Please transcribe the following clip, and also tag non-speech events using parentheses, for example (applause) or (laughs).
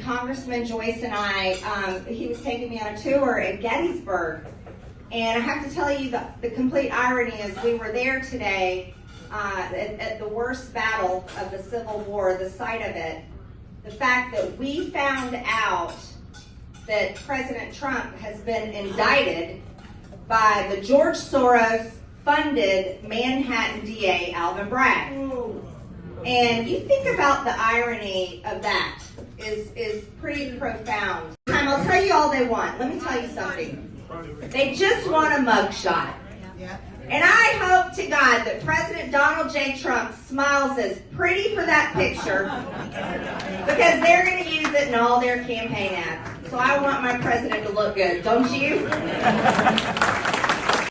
Congressman Joyce and I, um, he was taking me on a tour in Gettysburg. And I have to tell you, the, the complete irony is we were there today uh, at, at the worst battle of the Civil War, the site of it. The fact that we found out that President Trump has been indicted by the George Soros funded Manhattan DA Alvin Bragg. And you think about the irony of that is, is pretty profound. Time, I'll tell you all they want. Let me tell you something. They just want a mugshot. And I hope to God that President Donald J. Trump smiles as pretty for that picture because they're going to use it in all their campaign ads. So I want my president to look good, don't you? (laughs)